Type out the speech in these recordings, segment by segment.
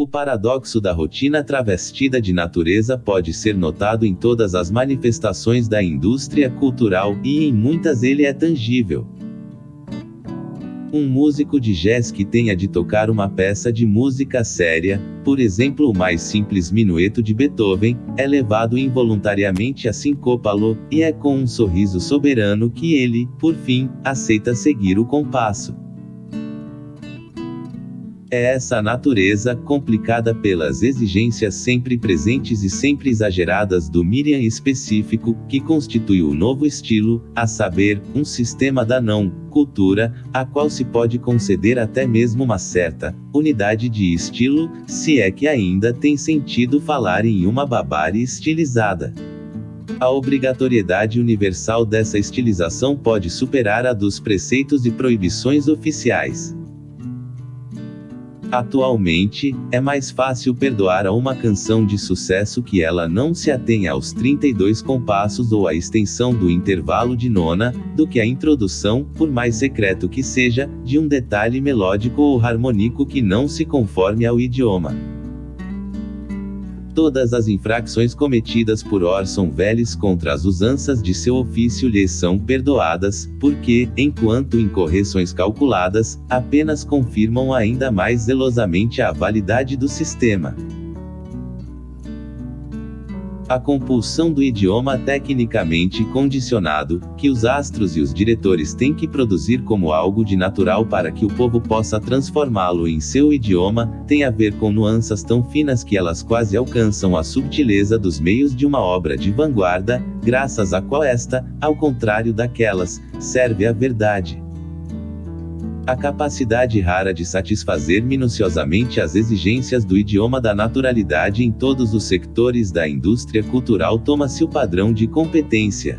O paradoxo da rotina travestida de natureza pode ser notado em todas as manifestações da indústria cultural, e em muitas ele é tangível. Um músico de jazz que tenha de tocar uma peça de música séria, por exemplo o mais simples minueto de Beethoven, é levado involuntariamente a sincopá-lo, e é com um sorriso soberano que ele, por fim, aceita seguir o compasso. É essa natureza, complicada pelas exigências sempre presentes e sempre exageradas do Miriam específico, que constitui o novo estilo, a saber, um sistema da não cultura, a qual se pode conceder até mesmo uma certa unidade de estilo, se é que ainda tem sentido falar em uma babárie estilizada. A obrigatoriedade universal dessa estilização pode superar a dos preceitos e proibições oficiais. Atualmente, é mais fácil perdoar a uma canção de sucesso que ela não se atenha aos 32 compassos ou à extensão do intervalo de nona, do que a introdução, por mais secreto que seja, de um detalhe melódico ou harmônico que não se conforme ao idioma. Todas as infrações cometidas por Orson Welles contra as usanças de seu ofício lhe são perdoadas, porque, enquanto incorreções calculadas, apenas confirmam ainda mais zelosamente a validade do sistema. A compulsão do idioma tecnicamente condicionado, que os astros e os diretores têm que produzir como algo de natural para que o povo possa transformá-lo em seu idioma, tem a ver com nuances tão finas que elas quase alcançam a subtileza dos meios de uma obra de vanguarda, graças a qual esta, ao contrário daquelas, serve à verdade. A capacidade rara de satisfazer minuciosamente as exigências do idioma da naturalidade em todos os sectores da indústria cultural toma-se o padrão de competência.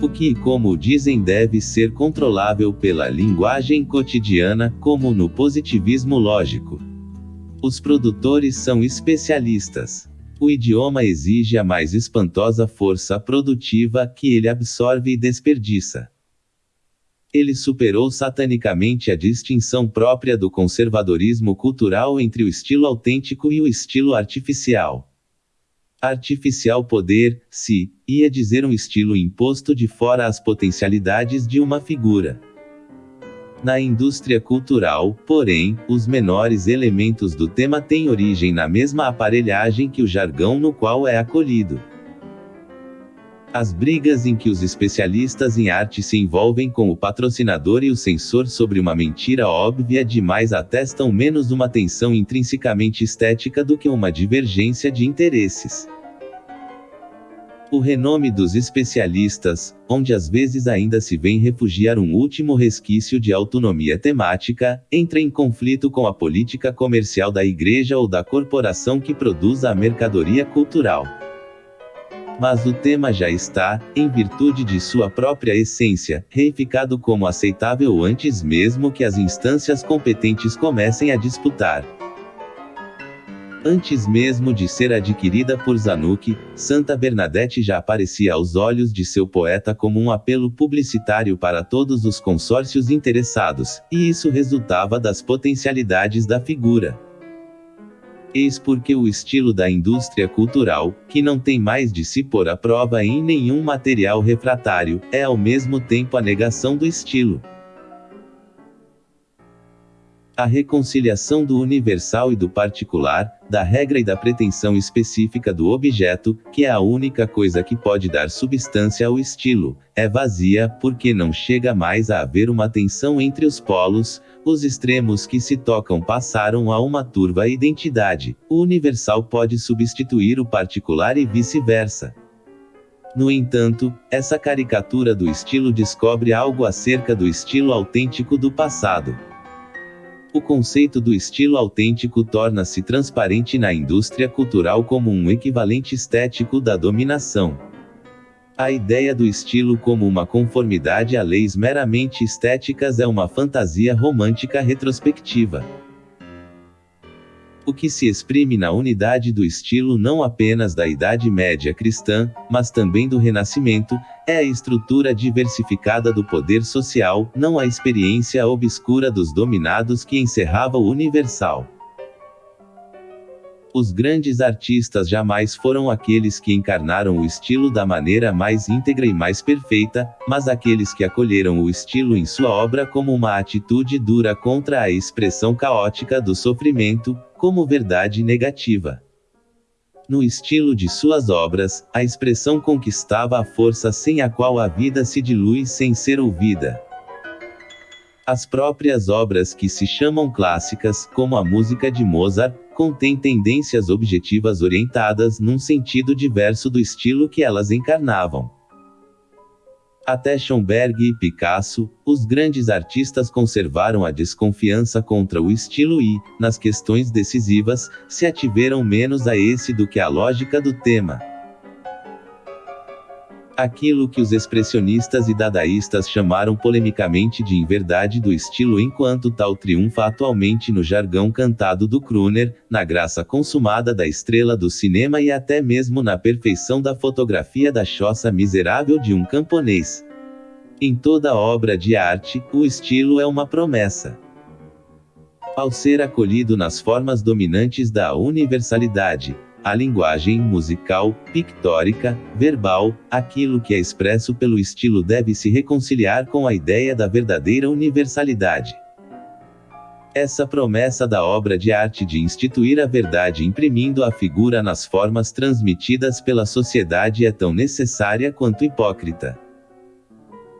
O que, como dizem, deve ser controlável pela linguagem cotidiana, como no positivismo lógico. Os produtores são especialistas. O idioma exige a mais espantosa força produtiva que ele absorve e desperdiça ele superou satanicamente a distinção própria do conservadorismo cultural entre o estilo autêntico e o estilo artificial. Artificial poder, se, ia dizer um estilo imposto de fora às potencialidades de uma figura. Na indústria cultural, porém, os menores elementos do tema têm origem na mesma aparelhagem que o jargão no qual é acolhido. As brigas em que os especialistas em arte se envolvem com o patrocinador e o censor sobre uma mentira óbvia demais atestam menos uma tensão intrinsecamente estética do que uma divergência de interesses. O renome dos especialistas, onde às vezes ainda se vem refugiar um último resquício de autonomia temática, entra em conflito com a política comercial da igreja ou da corporação que produz a mercadoria cultural. Mas o tema já está, em virtude de sua própria essência, reificado como aceitável antes mesmo que as instâncias competentes comecem a disputar. Antes mesmo de ser adquirida por Zanuck, Santa Bernadette já aparecia aos olhos de seu poeta como um apelo publicitário para todos os consórcios interessados, e isso resultava das potencialidades da figura. Eis porque o estilo da indústria cultural, que não tem mais de se pôr à prova em nenhum material refratário, é ao mesmo tempo a negação do estilo. A reconciliação do universal e do particular, da regra e da pretensão específica do objeto, que é a única coisa que pode dar substância ao estilo, é vazia, porque não chega mais a haver uma tensão entre os polos, os extremos que se tocam passaram a uma turva identidade, o universal pode substituir o particular e vice-versa. No entanto, essa caricatura do estilo descobre algo acerca do estilo autêntico do passado. O conceito do estilo autêntico torna-se transparente na indústria cultural como um equivalente estético da dominação. A ideia do estilo como uma conformidade a leis meramente estéticas é uma fantasia romântica retrospectiva. O que se exprime na unidade do estilo não apenas da Idade Média cristã, mas também do Renascimento, é a estrutura diversificada do poder social, não a experiência obscura dos dominados que encerrava o universal. Os grandes artistas jamais foram aqueles que encarnaram o estilo da maneira mais íntegra e mais perfeita, mas aqueles que acolheram o estilo em sua obra como uma atitude dura contra a expressão caótica do sofrimento, como verdade negativa. No estilo de suas obras, a expressão conquistava a força sem a qual a vida se dilui sem ser ouvida. As próprias obras que se chamam clássicas, como a música de Mozart, contêm tendências objetivas orientadas num sentido diverso do estilo que elas encarnavam. Até Schoenberg e Picasso, os grandes artistas conservaram a desconfiança contra o estilo e, nas questões decisivas, se ativeram menos a esse do que à lógica do tema. Aquilo que os expressionistas e dadaístas chamaram polemicamente de inverdade do estilo enquanto tal triunfa atualmente no jargão cantado do crooner, na graça consumada da estrela do cinema e até mesmo na perfeição da fotografia da choça miserável de um camponês. Em toda obra de arte, o estilo é uma promessa. Ao ser acolhido nas formas dominantes da universalidade, a linguagem musical, pictórica, verbal, aquilo que é expresso pelo estilo deve se reconciliar com a ideia da verdadeira universalidade. Essa promessa da obra de arte de instituir a verdade imprimindo a figura nas formas transmitidas pela sociedade é tão necessária quanto hipócrita.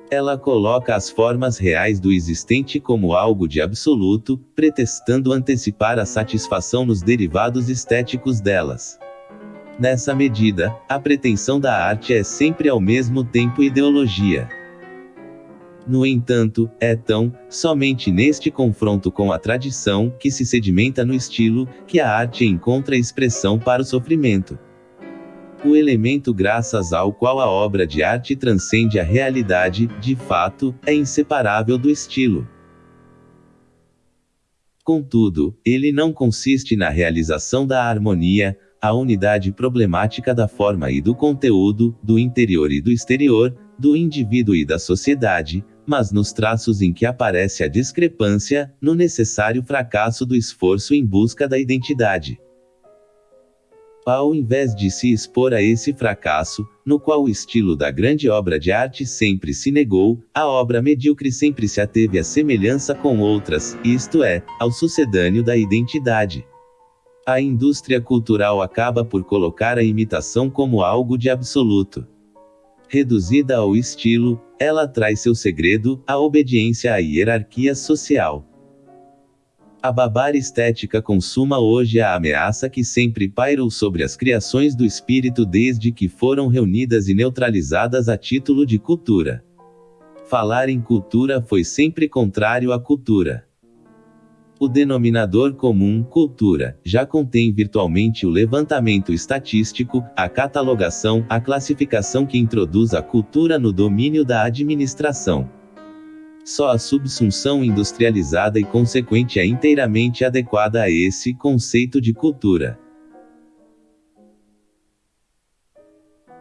Ela coloca as formas reais do existente como algo de absoluto, pretextando antecipar a satisfação nos derivados estéticos delas. Nessa medida, a pretensão da arte é sempre ao mesmo tempo ideologia. No entanto, é tão, somente neste confronto com a tradição, que se sedimenta no estilo, que a arte encontra expressão para o sofrimento o elemento graças ao qual a obra de arte transcende a realidade, de fato, é inseparável do estilo. Contudo, ele não consiste na realização da harmonia, a unidade problemática da forma e do conteúdo, do interior e do exterior, do indivíduo e da sociedade, mas nos traços em que aparece a discrepância, no necessário fracasso do esforço em busca da identidade ao invés de se expor a esse fracasso, no qual o estilo da grande obra de arte sempre se negou, a obra medíocre sempre se ateve à semelhança com outras, isto é, ao sucedâneo da identidade. A indústria cultural acaba por colocar a imitação como algo de absoluto. Reduzida ao estilo, ela traz seu segredo, a obediência à hierarquia social. A babara estética consuma hoje a ameaça que sempre pairou sobre as criações do espírito desde que foram reunidas e neutralizadas a título de cultura. Falar em cultura foi sempre contrário à cultura. O denominador comum, cultura, já contém virtualmente o levantamento estatístico, a catalogação, a classificação que introduz a cultura no domínio da administração. Só a subsunção industrializada e consequente é inteiramente adequada a esse conceito de cultura.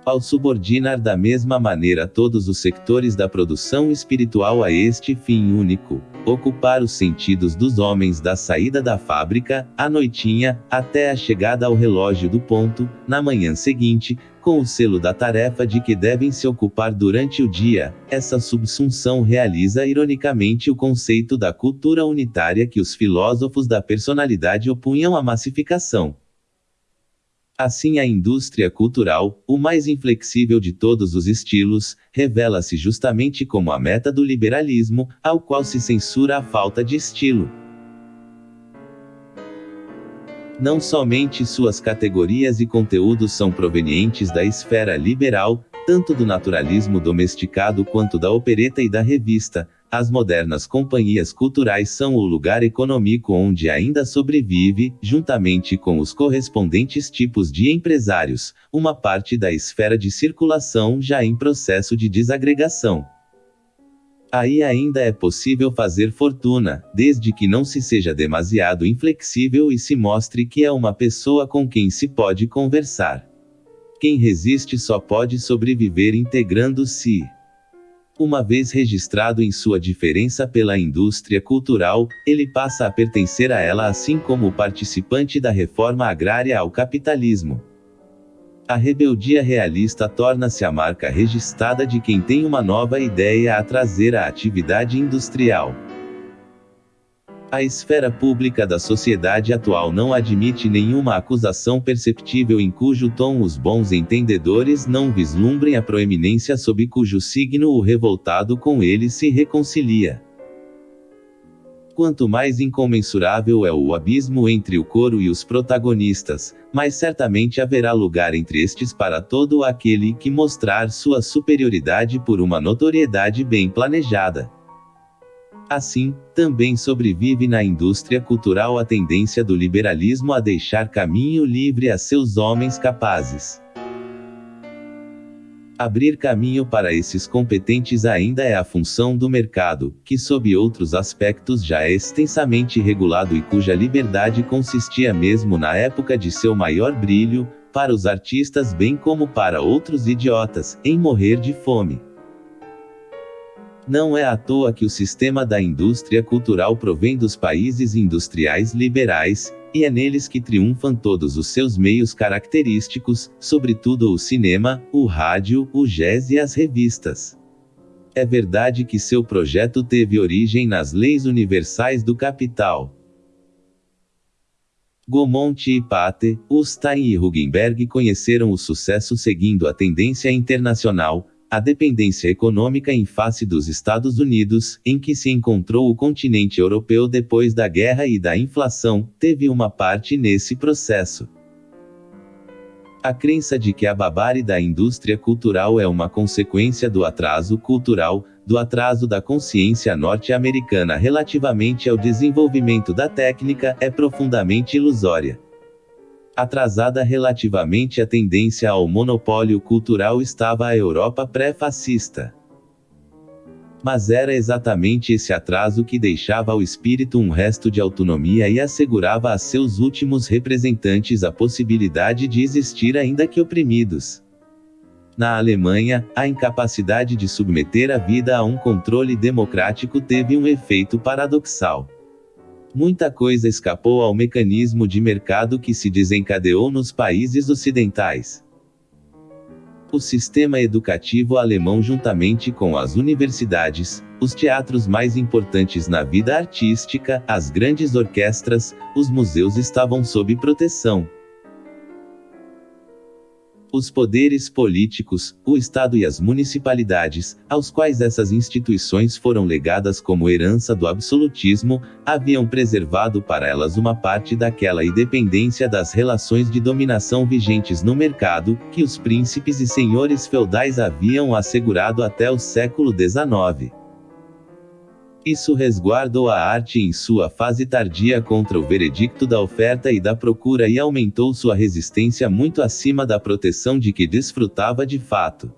Ao subordinar da mesma maneira todos os sectores da produção espiritual a este fim único, ocupar os sentidos dos homens da saída da fábrica, à noitinha, até a chegada ao relógio do ponto, na manhã seguinte, com o selo da tarefa de que devem se ocupar durante o dia, essa subsunção realiza ironicamente o conceito da cultura unitária que os filósofos da personalidade opunham à massificação. Assim, a indústria cultural, o mais inflexível de todos os estilos, revela-se justamente como a meta do liberalismo, ao qual se censura a falta de estilo. Não somente suas categorias e conteúdos são provenientes da esfera liberal, tanto do naturalismo domesticado quanto da opereta e da revista, as modernas companhias culturais são o lugar econômico onde ainda sobrevive, juntamente com os correspondentes tipos de empresários, uma parte da esfera de circulação já em processo de desagregação. Aí ainda é possível fazer fortuna, desde que não se seja demasiado inflexível e se mostre que é uma pessoa com quem se pode conversar. Quem resiste só pode sobreviver integrando-se. Uma vez registrado em sua diferença pela indústria cultural, ele passa a pertencer a ela assim como participante da reforma agrária ao capitalismo. A rebeldia realista torna-se a marca registrada de quem tem uma nova ideia a trazer à atividade industrial. A esfera pública da sociedade atual não admite nenhuma acusação perceptível em cujo tom os bons entendedores não vislumbrem a proeminência sob cujo signo o revoltado com ele se reconcilia. Quanto mais incomensurável é o abismo entre o coro e os protagonistas, mais certamente haverá lugar entre estes para todo aquele que mostrar sua superioridade por uma notoriedade bem planejada. Assim, também sobrevive na indústria cultural a tendência do liberalismo a deixar caminho livre a seus homens capazes. Abrir caminho para esses competentes ainda é a função do mercado, que sob outros aspectos já é extensamente regulado e cuja liberdade consistia mesmo na época de seu maior brilho, para os artistas bem como para outros idiotas, em morrer de fome. Não é à toa que o sistema da indústria cultural provém dos países industriais liberais, e é neles que triunfam todos os seus meios característicos, sobretudo o cinema, o rádio, o jazz e as revistas. É verdade que seu projeto teve origem nas leis universais do capital. Gaumont e Pate, Ustein e Hugenberg conheceram o sucesso seguindo a tendência internacional, a dependência econômica em face dos Estados Unidos, em que se encontrou o continente europeu depois da guerra e da inflação, teve uma parte nesse processo. A crença de que a babare da indústria cultural é uma consequência do atraso cultural, do atraso da consciência norte-americana relativamente ao desenvolvimento da técnica, é profundamente ilusória. Atrasada relativamente à tendência ao monopólio cultural estava a Europa pré-fascista. Mas era exatamente esse atraso que deixava ao espírito um resto de autonomia e assegurava a seus últimos representantes a possibilidade de existir ainda que oprimidos. Na Alemanha, a incapacidade de submeter a vida a um controle democrático teve um efeito paradoxal. Muita coisa escapou ao mecanismo de mercado que se desencadeou nos países ocidentais. O sistema educativo alemão, juntamente com as universidades, os teatros mais importantes na vida artística, as grandes orquestras, os museus estavam sob proteção, os poderes políticos, o Estado e as municipalidades, aos quais essas instituições foram legadas como herança do absolutismo, haviam preservado para elas uma parte daquela independência das relações de dominação vigentes no mercado, que os príncipes e senhores feudais haviam assegurado até o século XIX. Isso resguardou a arte em sua fase tardia contra o veredicto da oferta e da procura e aumentou sua resistência muito acima da proteção de que desfrutava de fato.